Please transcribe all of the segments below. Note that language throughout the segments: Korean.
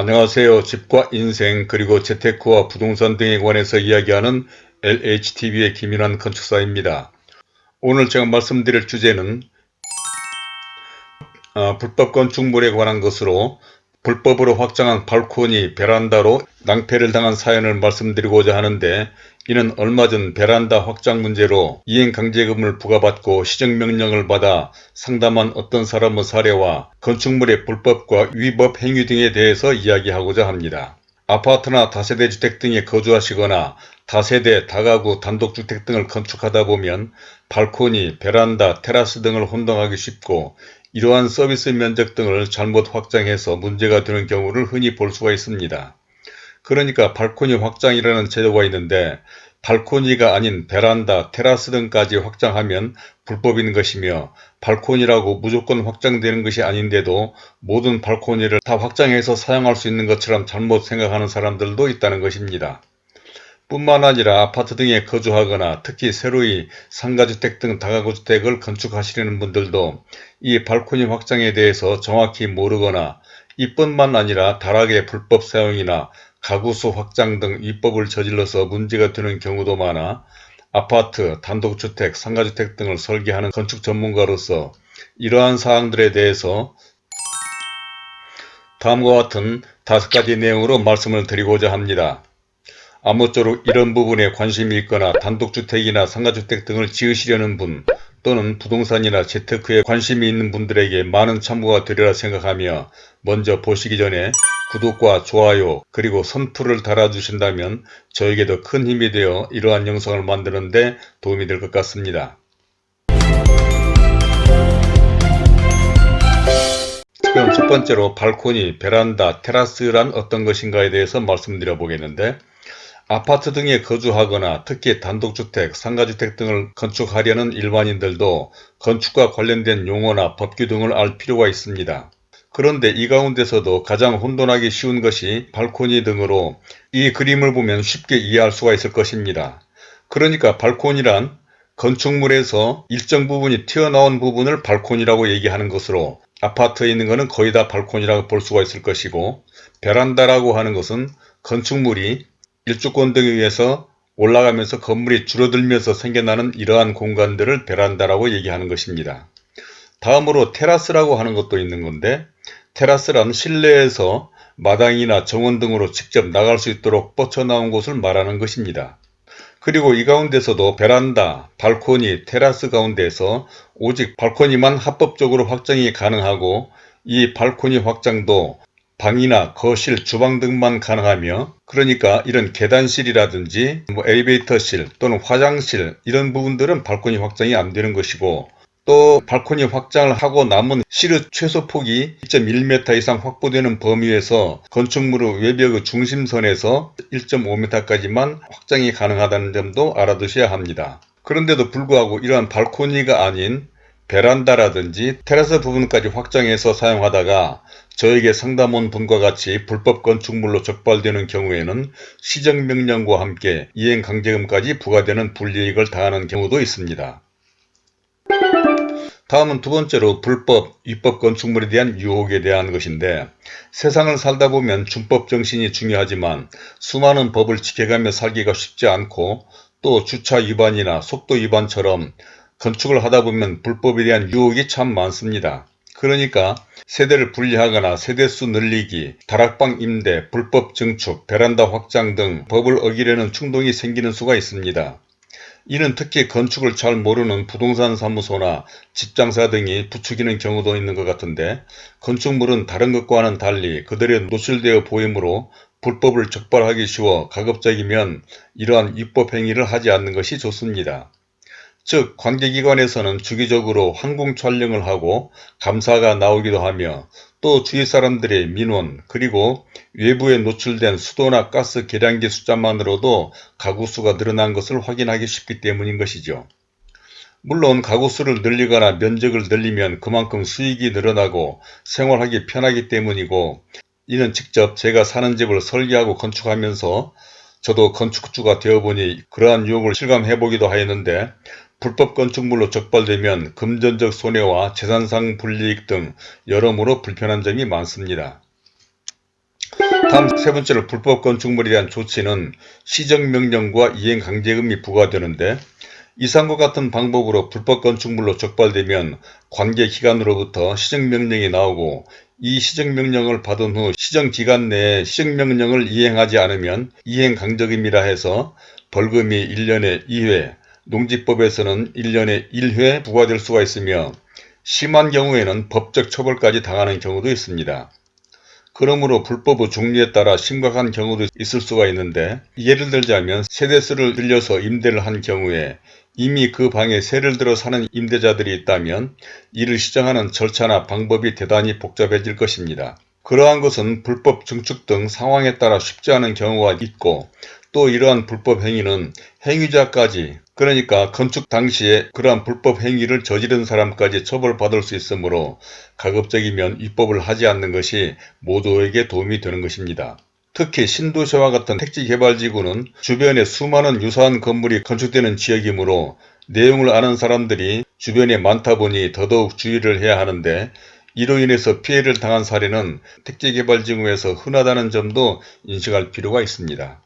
안녕하세요. 집과 인생 그리고 재테크와 부동산 등에 관해서 이야기하는 LHTV의 김인환 건축사입니다. 오늘 제가 말씀드릴 주제는 어, 불법 건축물에 관한 것으로 불법으로 확장한 발코니 베란다로 낭패를 당한 사연을 말씀드리고자 하는데 이는 얼마 전 베란다 확장 문제로 이행강제금을 부과받고 시정명령을 받아 상담한 어떤 사람의 사례와 건축물의 불법과 위법 행위 등에 대해서 이야기하고자 합니다. 아파트나 다세대 주택 등에 거주하시거나 다세대, 다가구, 단독주택 등을 건축하다 보면 발코니, 베란다, 테라스 등을 혼동하기 쉽고 이러한 서비스 면적 등을 잘못 확장해서 문제가 되는 경우를 흔히 볼 수가 있습니다. 그러니까 발코니 확장이라는 제도가 있는데 발코니가 아닌 베란다, 테라스 등까지 확장하면 불법인 것이며 발코니라고 무조건 확장되는 것이 아닌데도 모든 발코니를 다 확장해서 사용할 수 있는 것처럼 잘못 생각하는 사람들도 있다는 것입니다. 뿐만 아니라 아파트 등에 거주하거나 특히 새로이 상가주택 등 다가구주택을 건축하시려는 분들도 이 발코니 확장에 대해서 정확히 모르거나 이뿐만 아니라 다락의 불법 사용이나 가구수 확장 등 위법을 저질러서 문제가 되는 경우도 많아 아파트, 단독주택, 상가주택 등을 설계하는 건축 전문가로서 이러한 사항들에 대해서 다음과 같은 다섯 가지 내용으로 말씀을 드리고자 합니다. 아무쪼록 이런 부분에 관심이 있거나 단독주택이나 상가주택 등을 지으시려는 분 또는 부동산이나 재테크에 관심이 있는 분들에게 많은 참고가 되리라 생각하며 먼저 보시기 전에 구독과 좋아요 그리고 선풀을 달아주신다면 저에게도 큰 힘이 되어 이러한 영상을 만드는 데 도움이 될 것 같습니다. 지금 첫 번째로 발코니, 베란다, 테라스란 어떤 것인가에 대해서 말씀드려 보겠는데 아파트 등에 거주하거나 특히 단독주택, 상가주택 등을 건축하려는 일반인들도 건축과 관련된 용어나 법규 등을 알 필요가 있습니다. 그런데 이 가운데서도 가장 혼돈하기 쉬운 것이 발코니 등으로 이 그림을 보면 쉽게 이해할 수가 있을 것입니다. 그러니까 발코니란 건축물에서 일정 부분이 튀어나온 부분을 발코니라고 얘기하는 것으로 아파트에 있는 것은 거의 다 발코니라고 볼 수가 있을 것이고 베란다라고 하는 것은 건축물이 일주권 등에 의해서 올라가면서 건물이 줄어들면서 생겨나는 이러한 공간들을 베란다라고 얘기하는 것입니다. 다음으로 테라스라고 하는 것도 있는 건데 테라스란 실내에서 마당이나 정원 등으로 직접 나갈 수 있도록 뻗쳐나온 곳을 말하는 것입니다. 그리고 이 가운데서도 베란다, 발코니, 테라스 가운데서 오직 발코니만 합법적으로 확장이 가능하고 이 발코니 확장도 방이나 거실, 주방 등만 가능하며 그러니까 이런 계단실이라든지 뭐 엘리베이터실 또는 화장실 이런 부분들은 발코니 확장이 안 되는 것이고 또 발코니 확장을 하고 남은 실의 최소 폭이 1.1m 이상 확보되는 범위에서 건축물의 외벽의 중심선에서 1.5m까지만 확장이 가능하다는 점도 알아두셔야 합니다. 그런데도 불구하고 이러한 발코니가 아닌 베란다라든지 테라스 부분까지 확장해서 사용하다가 저에게 상담 온 분과 같이 불법 건축물로 적발되는 경우에는 시정명령과 함께 이행강제금까지 부과되는 불이익을 당하는 경우도 있습니다. 다음은 두 번째로 불법, 위법 건축물에 대한 유혹에 대한 것인데 세상을 살다 보면 준법 정신이 중요하지만 수많은 법을 지켜가며 살기가 쉽지 않고 또 주차 위반이나 속도 위반처럼 건축을 하다 보면 불법에 대한 유혹이 참 많습니다. 그러니까 세대를 분리하거나 세대수 늘리기, 다락방 임대, 불법 증축, 베란다 확장 등 법을 어기려는 충동이 생기는 수가 있습니다. 이는 특히 건축을 잘 모르는 부동산 사무소나 집장사 등이 부추기는 경우도 있는 것 같은데 건축물은 다른 것과는 달리 그들의 노출되어 보이므로 불법을 적발하기 쉬워 가급적이면 이러한 입법 행위를 하지 않는 것이 좋습니다. 즉 관계기관에서는 주기적으로 항공 촬영을 하고 감사가 나오기도 하며 또 주위 사람들의 민원 그리고 외부에 노출된 수도나 가스 계량기 숫자만으로도 가구수가 늘어난 것을 확인하기 쉽기 때문인 것이죠. 물론 가구수를 늘리거나 면적을 늘리면 그만큼 수익이 늘어나고 생활하기 편하기 때문이고 이는 직접 제가 사는 집을 설계하고 건축하면서 저도 건축주가 되어보니 그러한 유혹을 실감해보기도 하였는데 불법 건축물로 적발되면 금전적 손해와 재산상 불이익 등 여러모로 불편한 점이 많습니다. 다음 세 번째로 불법 건축물에 대한 조치는 시정명령과 이행강제금이 부과되는데 이상과 같은 방법으로 불법 건축물로 적발되면 관계기관으로부터 시정명령이 나오고 이 시정명령을 받은 후 시정기간 내에 시정명령을 이행하지 않으면 이행강제금이라 해서 벌금이 1년에 2회, 농지법에서는 1년에 1회 부과될 수가 있으며 심한 경우에는 법적 처벌까지 당하는 경우도 있습니다. 그러므로 불법의 종류에 따라 심각한 경우도 있을 수가 있는데 예를 들자면 세대수를 늘려서 임대를 한 경우에 이미 그 방에 세를 들어 사는 임대자들이 있다면 이를 시정하는 절차나 방법이 대단히 복잡해질 것입니다. 그러한 것은 불법 증축 등 상황에 따라 쉽지 않은 경우가 있고 또 이러한 불법 행위는 행위자까지 그러니까 건축 당시에 그러한 불법 행위를 저지른 사람까지 처벌받을 수 있으므로 가급적이면 입법을 하지 않는 것이 모두에게 도움이 되는 것입니다. 특히 신도시와 같은 택지개발지구는 주변에 수많은 유사한 건물이 건축되는 지역이므로 내용을 아는 사람들이 주변에 많다 보니 더더욱 주의를 해야 하는데 이로 인해서 피해를 당한 사례는 택지개발지구에서 흔하다는 점도 인식할 필요가 있습니다.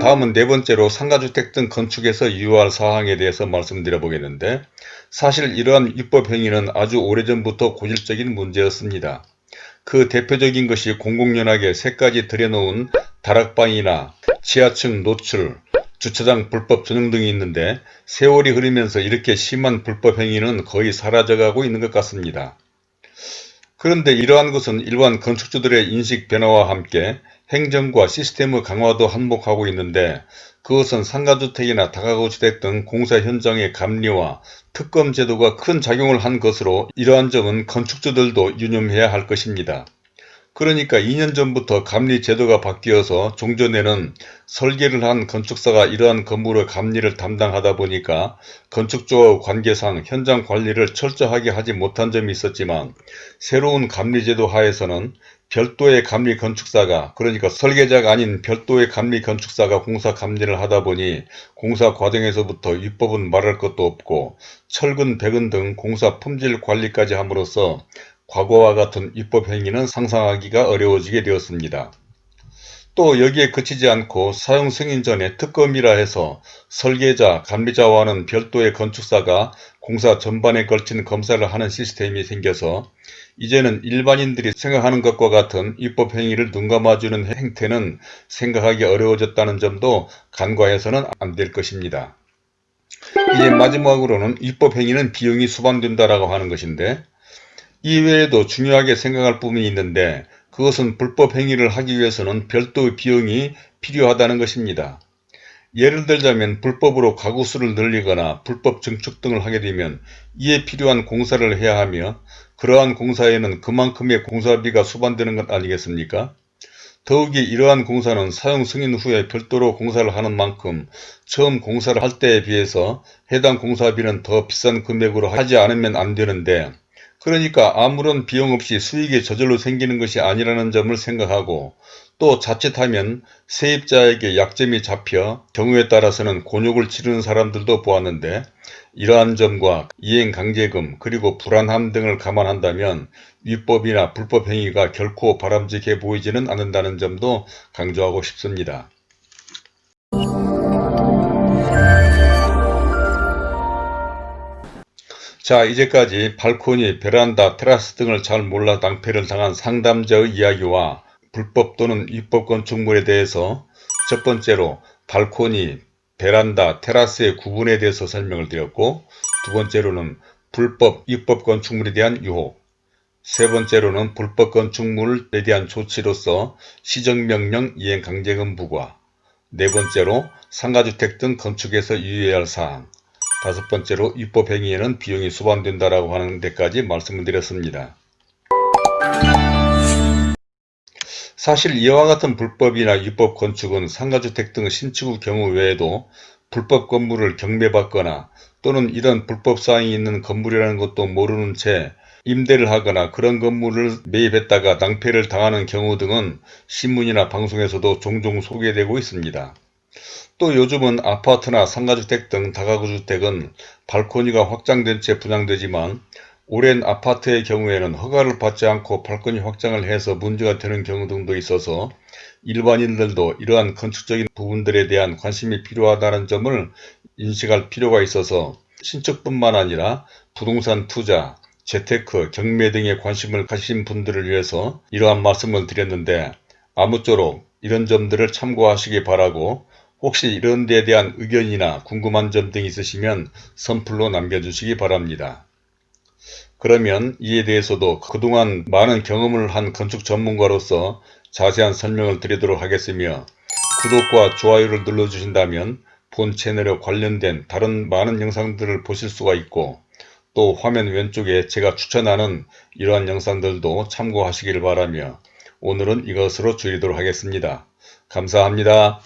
다음은 네 번째로 상가주택 등 건축에서 유효할 사항에 대해서 말씀드려 보겠는데 사실 이러한 입법 행위는 아주 오래전부터 고질적인 문제였습니다. 그 대표적인 것이 공공연하게 새까지 들여놓은 다락방이나 지하층 노출, 주차장 불법 전용 등이 있는데 세월이 흐르면서 이렇게 심한 불법 행위는 거의 사라져가고 있는 것 같습니다. 그런데 이러한 것은 일반 건축주들의 인식 변화와 함께 행정과 시스템의 강화도 한몫하고 있는데 그것은 상가주택이나 다가구주택 등 공사 현장의 감리와 특검 제도가 큰 작용을 한 것으로 이러한 점은 건축주들도 유념해야 할 것입니다. 그러니까 2년 전부터 감리 제도가 바뀌어서 종전에는 설계를 한 건축사가 이러한 건물의 감리를 담당하다 보니까 건축주와 관계상 현장 관리를 철저하게 하지 못한 점이 있었지만 새로운 감리 제도 하에서는 별도의 감리 건축사가 그러니까 설계자가 아닌 별도의 감리 건축사가 공사 감리를 하다 보니 공사 과정에서부터 위법은 말할 것도 없고 철근, 배근 등 공사 품질 관리까지 함으로써 과거와 같은 입법 행위는 상상하기가 어려워지게 되었습니다. 또 여기에 그치지 않고 사용 승인 전에 특검이라 해서 설계자, 감리자와는 별도의 건축사가 공사 전반에 걸친 검사를 하는 시스템이 생겨서 이제는 일반인들이 생각하는 것과 같은 입법 행위를 눈감아주는 행태는 생각하기 어려워졌다는 점도 간과해서는 안 될 것입니다. 이제 마지막으로는 입법 행위는 비용이 수반된다라고 하는 것인데 이외에도 중요하게 생각할 부분이 있는데 그것은 불법 행위를 하기 위해서는 별도의 비용이 필요하다는 것입니다. 예를 들자면 불법으로 가구수를 늘리거나 불법 증축 등을 하게 되면 이에 필요한 공사를 해야 하며 그러한 공사에는 그만큼의 공사비가 수반되는 것 아니겠습니까? 더욱이 이러한 공사는 사용 승인 후에 별도로 공사를 하는 만큼 처음 공사를 할 때에 비해서 해당 공사비는 더 비싼 금액으로 하지 않으면 안 되는데 그러니까 아무런 비용 없이 수익이 저절로 생기는 것이 아니라는 점을 생각하고 또 자칫하면 세입자에게 약점이 잡혀 경우에 따라서는 곤욕을 치르는 사람들도 보았는데 이러한 점과 이행강제금 그리고 불안함 등을 감안한다면 위법이나 불법 행위가 결코 바람직해 보이지는 않는다는 점도 강조하고 싶습니다. 자 이제까지 발코니, 베란다, 테라스 등을 잘 몰라 낭패를 당한 상담자의 이야기와 불법 또는 위법 건축물에 대해서 첫 번째로 발코니, 베란다, 테라스의 구분에 대해서 설명을 드렸고 두 번째로는 불법, 위법 건축물에 대한 유혹 세 번째로는 불법 건축물에 대한 조치로서 시정명령 이행 강제금 부과 네 번째로 상가주택 등 건축에서 유의해야 할 사항 다섯 번째로 입법행위에는 비용이 수반된다라고 하는 데까지 말씀을 드렸습니다. 사실 이와 같은 불법이나 입법 건축은 상가주택 등 신축의 경우 외에도 불법 건물을 경매받거나 또는 이런 불법 사항이 있는 건물이라는 것도 모르는 채 임대를 하거나 그런 건물을 매입했다가 낭패를 당하는 경우 등은 신문이나 방송에서도 종종 소개되고 있습니다. 또 요즘은 아파트나 상가주택 등 다가구주택은 발코니가 확장된 채 분양되지만 오랜 아파트의 경우에는 허가를 받지 않고 발코니 확장을 해서 문제가 되는 경우 등도 있어서 일반인들도 이러한 건축적인 부분들에 대한 관심이 필요하다는 점을 인식할 필요가 있어서 신축뿐만 아니라 부동산 투자, 재테크, 경매 등에 관심을 가신 분들을 위해서 이러한 말씀을 드렸는데 아무쪼록 이런 점들을 참고하시기 바라고 혹시 이런 데에 대한 의견이나 궁금한 점 등 있으시면 선플로 남겨주시기 바랍니다. 그러면 이에 대해서도 그동안 많은 경험을 한 건축 전문가로서 자세한 설명을 드리도록 하겠으며 구독과 좋아요를 눌러주신다면 본 채널에 관련된 다른 많은 영상들을 보실 수가 있고 또 화면 왼쪽에 제가 추천하는 이러한 영상들도 참고하시길 바라며 오늘은 이것으로 줄이도록 하겠습니다. 감사합니다.